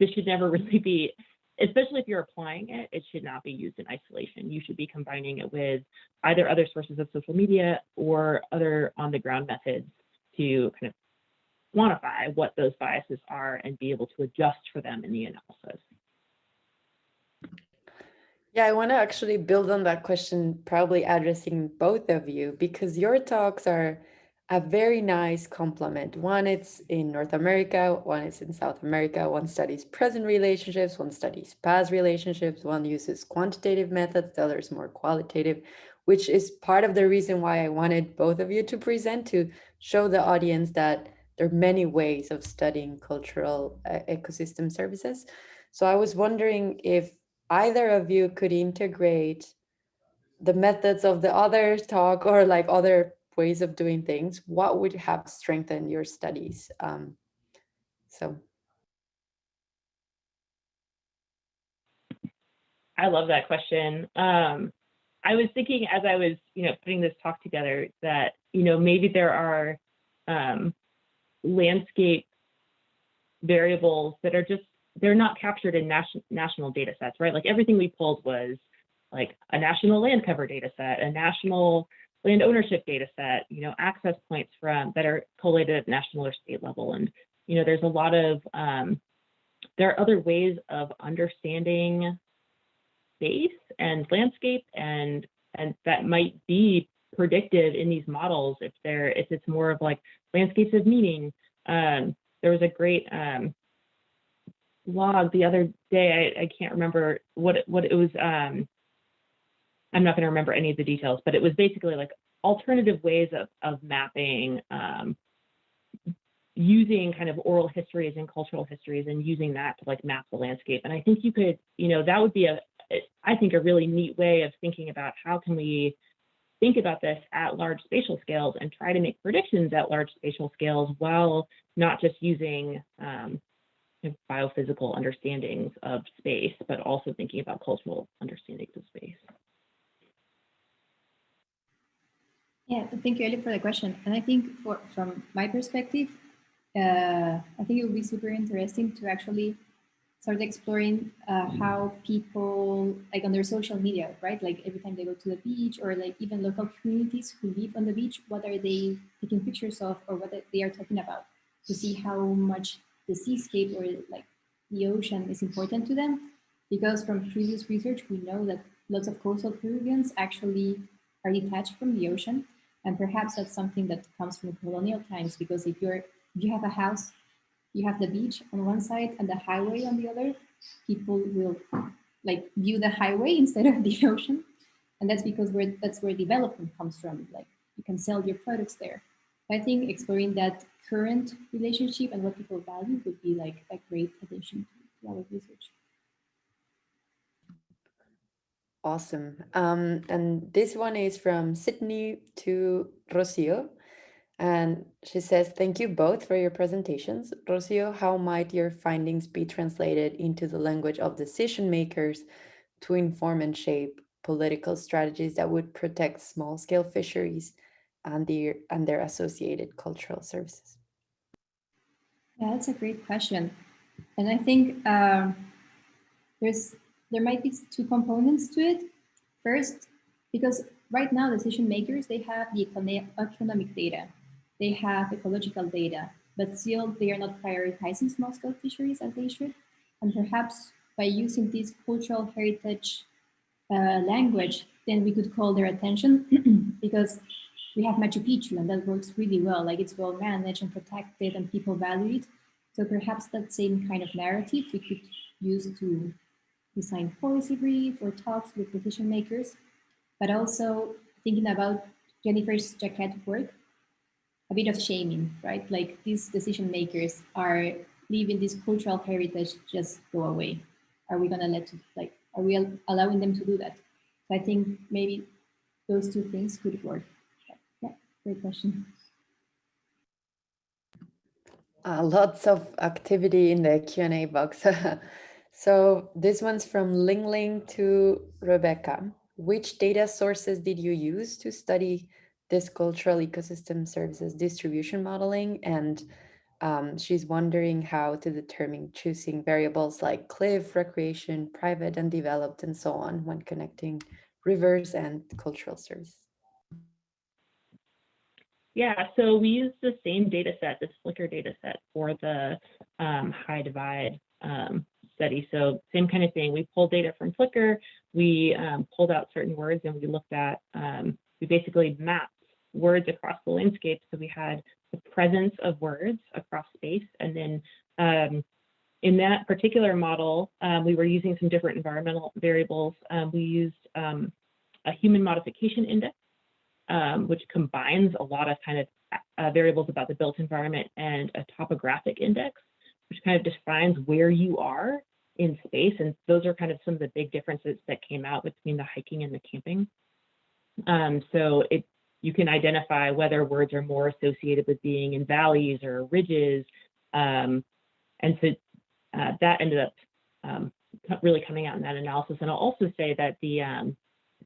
this should never really be, especially if you're applying it, it should not be used in isolation. You should be combining it with either other sources of social media or other on the ground methods to kind of quantify what those biases are and be able to adjust for them in the analysis. Yeah, I want to actually build on that question, probably addressing both of you, because your talks are a very nice complement. One it's in North America, one is in South America, one studies present relationships, one studies past relationships, one uses quantitative methods, the other is more qualitative, which is part of the reason why I wanted both of you to present to show the audience that there are many ways of studying cultural uh, ecosystem services. So I was wondering if either of you could integrate the methods of the other talk or like other ways of doing things, what would have strengthened your studies? Um, so. I love that question. Um, I was thinking as I was, you know, putting this talk together that, you know, maybe there are um, landscape variables that are just, they're not captured in national national data sets, right? Like everything we pulled was like a national land cover data set, a national land ownership data set, you know, access points from that are collated at national or state level. And, you know, there's a lot of, um, there are other ways of understanding space and landscape and and that might be predictive in these models if they're if it's more of like landscapes of meaning. Um, there was a great um, log the other day. I, I can't remember what it, what it was. Um, I'm not going to remember any of the details, but it was basically like alternative ways of of mapping um, using kind of oral histories and cultural histories and using that to like map the landscape. And I think you could, you know, that would be a, I think a really neat way of thinking about how can we think about this at large spatial scales and try to make predictions at large spatial scales while not just using um, biophysical understandings of space, but also thinking about cultural understandings of space. Yeah, thank you, Ellie, for the question. And I think for, from my perspective, uh, I think it would be super interesting to actually start exploring uh, how people, like on their social media, right? Like every time they go to the beach or like even local communities who live on the beach, what are they taking pictures of or what they are talking about to see how much the seascape or like the ocean is important to them. Because from previous research, we know that lots of coastal Peruvians actually are detached from the ocean. And perhaps that's something that comes from colonial times, because if you're you have a house, you have the beach on one side and the highway on the other, people will like view the highway instead of the ocean. And that's because where that's where development comes from. Like you can sell your products there. I think exploring that current relationship and what people value would be like a great addition to our research. Awesome. Um, and this one is from Sydney to Rocio. And she says, thank you both for your presentations. Rocio, how might your findings be translated into the language of decision makers to inform and shape political strategies that would protect small scale fisheries and their, and their associated cultural services? Yeah, that's a great question. And I think um, there's there might be two components to it. First, because right now decision makers, they have the economic data they have ecological data, but still they are not prioritizing small scale fisheries as they should. And perhaps by using this cultural heritage uh, language, then we could call their attention because we have Machu Picchu and that works really well. Like it's well managed and protected and people value it. So perhaps that same kind of narrative we could use to design policy brief or talks with decision makers, but also thinking about Jennifer's Jacquet work a bit of shaming, right? Like these decision makers are leaving this cultural heritage just go away. Are we gonna let, like, are we allowing them to do that? So I think maybe those two things could work. Yeah, great question. Uh, lots of activity in the Q&A box. so this one's from Ling Ling to Rebecca. Which data sources did you use to study this cultural ecosystem services distribution modeling and um, she's wondering how to determine choosing variables like cliff, recreation, private and developed and so on when connecting rivers and cultural services. Yeah, so we use the same data set, this Flickr data set for the um, high divide um, study. So same kind of thing. We pulled data from Flickr, we um, pulled out certain words and we looked at, um, we basically mapped words across the landscape. So we had the presence of words across space. And then um, in that particular model, um, we were using some different environmental variables. Um, we used um, a human modification index, um, which combines a lot of kind of uh, variables about the built environment and a topographic index, which kind of defines where you are in space. And those are kind of some of the big differences that came out between the hiking and the camping. Um, so it you can identify whether words are more associated with being in valleys or ridges. Um, and so uh, that ended up um, really coming out in that analysis. And I'll also say that the um,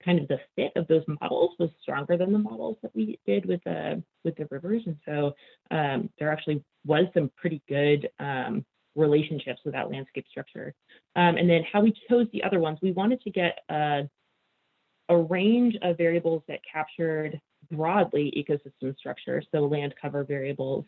kind of the fit of those models was stronger than the models that we did with the with the rivers. And so um, there actually was some pretty good um, relationships with that landscape structure. Um, and then how we chose the other ones, we wanted to get a, a range of variables that captured broadly ecosystem structure, so land cover variables,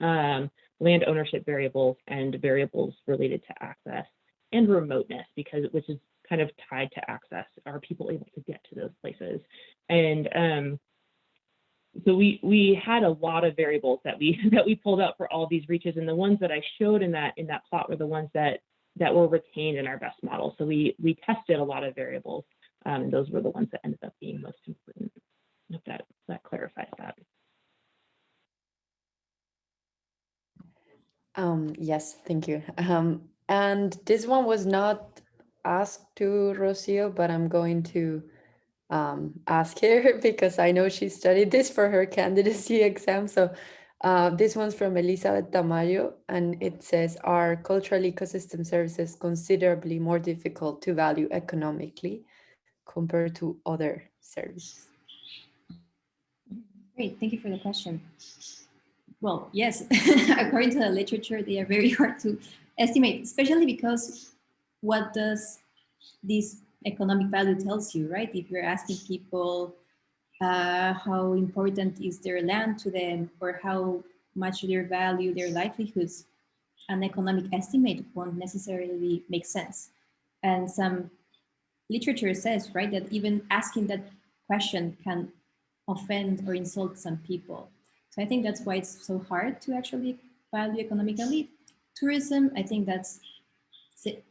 um, land ownership variables, and variables related to access and remoteness, because which is kind of tied to access. Are people able to get to those places? And um, so we we had a lot of variables that we that we pulled out for all these reaches, and the ones that I showed in that in that plot were the ones that that were retained in our best model. So we we tested a lot of variables, um, and those were the ones that ended up being most important. If that that clarifies that. Um, yes, thank you. Um, and this one was not asked to Rocio, but I'm going to um, ask her because I know she studied this for her candidacy exam. So uh, this one's from Elizabeth Tamayo, and it says, are cultural ecosystem services considerably more difficult to value economically compared to other services? Great, thank you for the question. Well, yes, according to the literature, they are very hard to estimate, especially because what does this economic value tells you, right? If you're asking people uh, how important is their land to them or how much they value their livelihoods, an economic estimate won't necessarily make sense. And some literature says, right, that even asking that question can offend or insult some people. So I think that's why it's so hard to actually value economically. Tourism, I think that's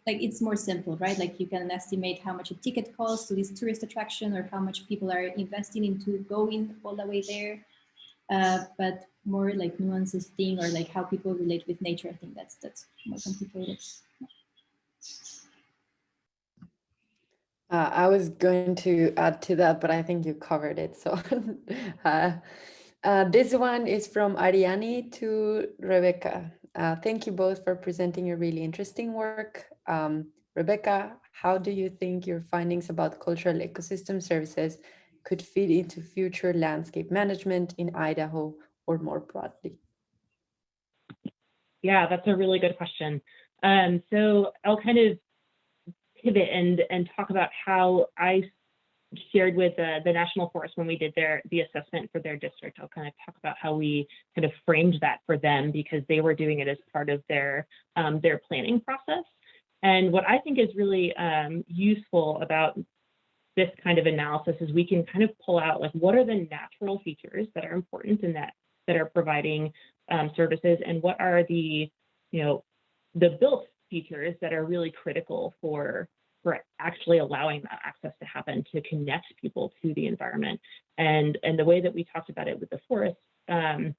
like it's more simple, right? Like you can estimate how much a ticket costs to this tourist attraction or how much people are investing into going all the way there. Uh, but more like nuances thing or like how people relate with nature, I think that's that's more complicated. Uh, I was going to add to that, but I think you covered it. So uh, uh, this one is from Ariani to Rebecca. Uh, thank you both for presenting your really interesting work. Um, Rebecca, how do you think your findings about cultural ecosystem services could fit into future landscape management in Idaho or more broadly? Yeah, that's a really good question. Um, so I'll kind of pivot and and talk about how I shared with uh, the National Forest when we did their the assessment for their district. I'll kind of talk about how we kind of framed that for them because they were doing it as part of their um, their planning process. And what I think is really um, useful about this kind of analysis is we can kind of pull out like what are the natural features that are important in that that are providing um, services and what are the you know the built features that are really critical for for actually allowing that access to happen to connect people to the environment. And, and the way that we talked about it with the forest um,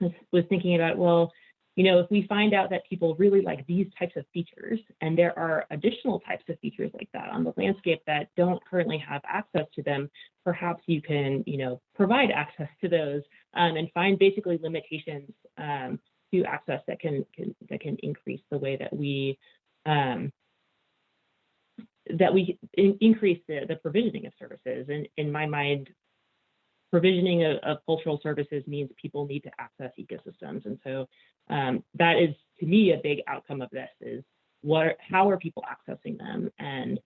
was, was thinking about, well, you know, if we find out that people really like these types of features, and there are additional types of features like that on the landscape that don't currently have access to them, perhaps you can, you know, provide access to those um, and find basically limitations um, to access that can, can, that can increase the way that we um, that we in, increase the, the provisioning of services. And in my mind, provisioning of, of, cultural services means people need to access ecosystems. And so um, that is, to me, a big outcome of this is what, how are people accessing them and,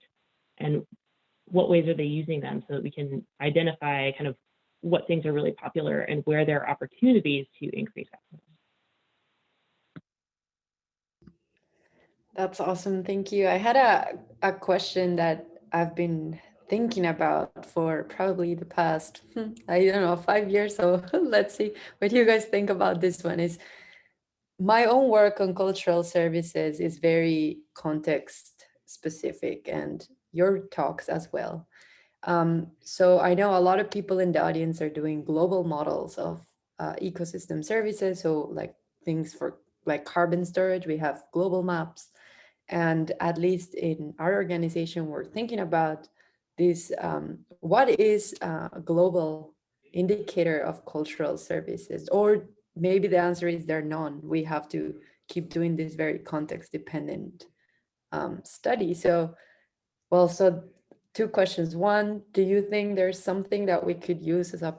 and what ways are they using them so that we can identify kind of what things are really popular and where there are opportunities to increase access. That's awesome. Thank you. I had a, a question that I've been thinking about for probably the past, hmm, I don't know, five years. So let's see what you guys think about this one is my own work on cultural services is very context specific and your talks as well. Um, so I know a lot of people in the audience are doing global models of uh, ecosystem services. So like things for like carbon storage, we have global maps. And at least in our organization, we're thinking about this, um, what is a global indicator of cultural services? Or maybe the answer is there are none. We have to keep doing this very context dependent um, study. So, well, so two questions. One, do you think there's something that we could use as a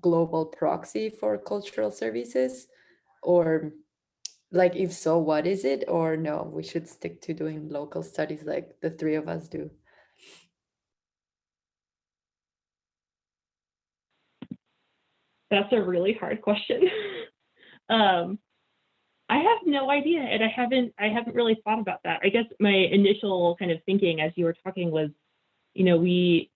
global proxy for cultural services? Or like if so what is it or no we should stick to doing local studies like the three of us do That's a really hard question. um, I have no idea, and I haven't I haven't really thought about that. I guess my initial kind of thinking as you were talking was, you know, we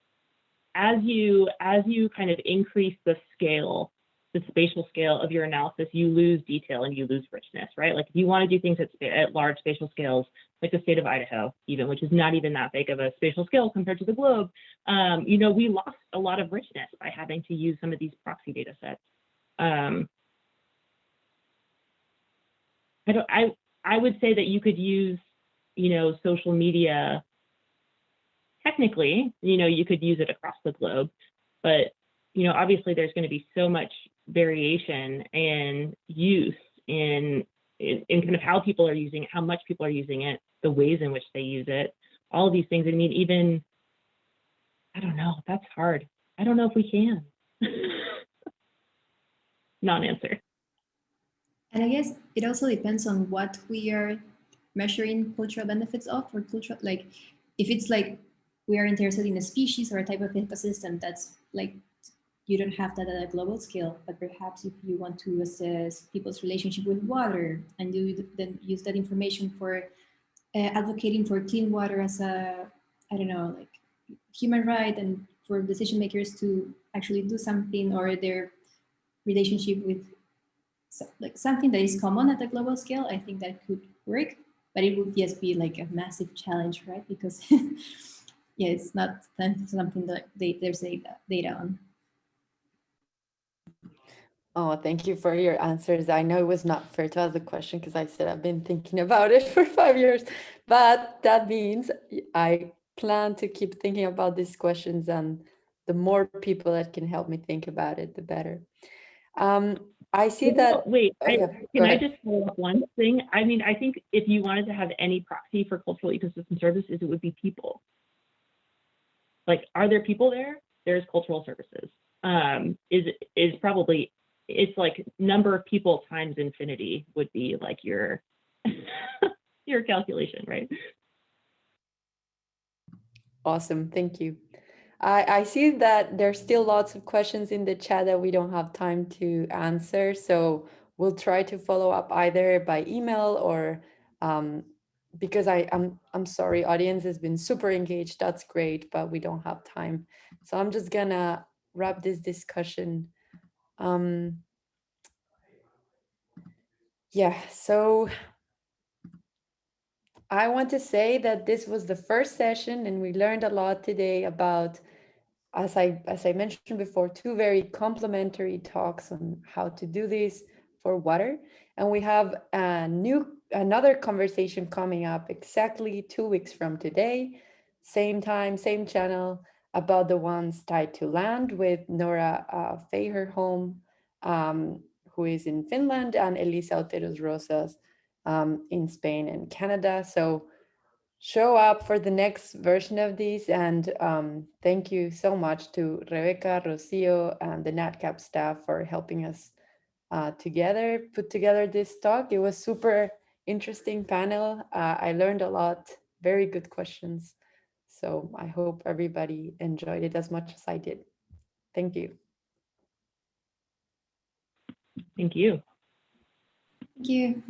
as you as you kind of increase the scale, the spatial scale of your analysis, you lose detail and you lose richness, right? Like if you want to do things at, at large spatial scales, like the state of Idaho, even which is not even that big of a spatial scale compared to the globe, um, you know, we lost a lot of richness by having to use some of these proxy data sets. Um, I don't, I, I would say that you could use, you know, social media. Technically, you know, you could use it across the globe, but, you know, obviously there's going to be so much variation and use in, in, in kind of how people are using it, how much people are using it, the ways in which they use it, all of these things. I mean, even, I don't know, that's hard. I don't know if we can. Non-answer. And I guess it also depends on what we are measuring cultural benefits of or cultural, like if it's like we are interested in a species or a type of ecosystem that's like you don't have that at a global scale, but perhaps if you want to assess people's relationship with water and you then use that information for uh, advocating for clean water as a, I don't know, like human right and for decision makers to actually do something or their relationship with so, like something that is common at the global scale, I think that could work, but it would just be like a massive challenge, right? Because yeah, it's not something that they, there's data, data on. Oh, thank you for your answers. I know it was not fair to ask the question because I said I've been thinking about it for five years, but that means I plan to keep thinking about these questions and the more people that can help me think about it, the better. Um, I see that. Wait, oh, I- can I just follow up one thing? I mean, I think if you wanted to have any proxy for cultural ecosystem services, it would be people. Like, are there people there? There's cultural services. Um, is is probably it's like number of people times infinity would be like your your calculation, right? Awesome, thank you. I, I see that there's still lots of questions in the chat that we don't have time to answer, so we'll try to follow up either by email or um, because I, I'm, I'm sorry, audience has been super engaged, that's great, but we don't have time. So I'm just gonna wrap this discussion. Um, yeah, so I want to say that this was the first session and we learned a lot today about, as I, as I mentioned before, two very complementary talks on how to do this for water. And we have a new, another conversation coming up exactly two weeks from today, same time, same channel, about the ones tied to land with Nora uh, um, who is in Finland, and Elisa Oteros Rozas um, in Spain and Canada. So show up for the next version of these. And um, thank you so much to Rebecca, Rocio, and the NatCap staff for helping us uh, together, put together this talk. It was super interesting panel. Uh, I learned a lot, very good questions. So I hope everybody enjoyed it as much as I did. Thank you. Thank you. Thank you.